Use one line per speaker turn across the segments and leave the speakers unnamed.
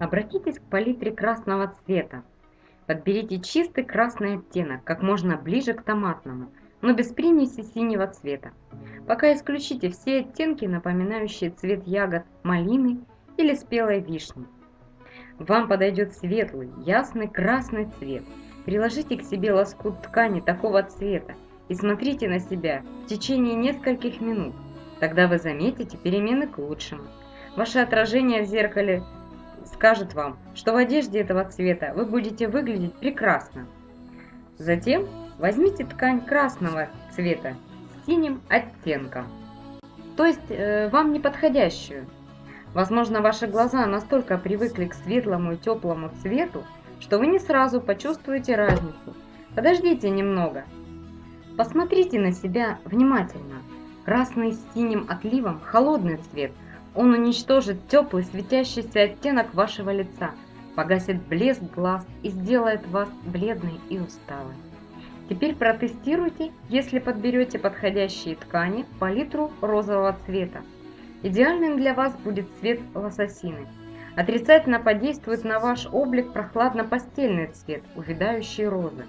Обратитесь к палитре красного цвета. Подберите чистый красный оттенок, как можно ближе к томатному, но без примеси синего цвета. Пока исключите все оттенки, напоминающие цвет ягод малины или спелой вишни. Вам подойдет светлый, ясный красный цвет. Приложите к себе лоскут ткани такого цвета и смотрите на себя в течение нескольких минут. Тогда вы заметите перемены к лучшему. Ваше отражение в зеркале скажет вам, что в одежде этого цвета вы будете выглядеть прекрасно. Затем возьмите ткань красного цвета с синим оттенком, то есть э, вам не подходящую. Возможно, ваши глаза настолько привыкли к светлому и теплому цвету, что вы не сразу почувствуете разницу. Подождите немного. Посмотрите на себя внимательно. Красный с синим отливом – холодный цвет. Он уничтожит теплый светящийся оттенок вашего лица, погасит блеск глаз и сделает вас бледной и усталой. Теперь протестируйте, если подберете подходящие ткани, палитру розового цвета. Идеальным для вас будет цвет лососины. Отрицательно подействует на ваш облик прохладно-постельный цвет, увядающие розы.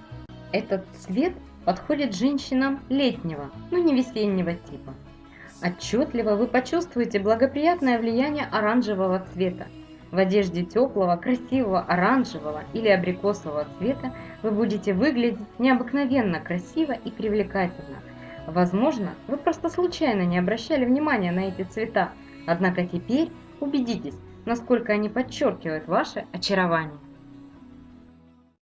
Этот цвет подходит женщинам летнего, но не весеннего типа. Отчетливо вы почувствуете благоприятное влияние оранжевого цвета. В одежде теплого, красивого оранжевого или абрикосового цвета вы будете выглядеть необыкновенно красиво и привлекательно. Возможно, вы просто случайно не обращали внимания на эти цвета, однако теперь убедитесь, насколько они подчеркивают ваше очарование.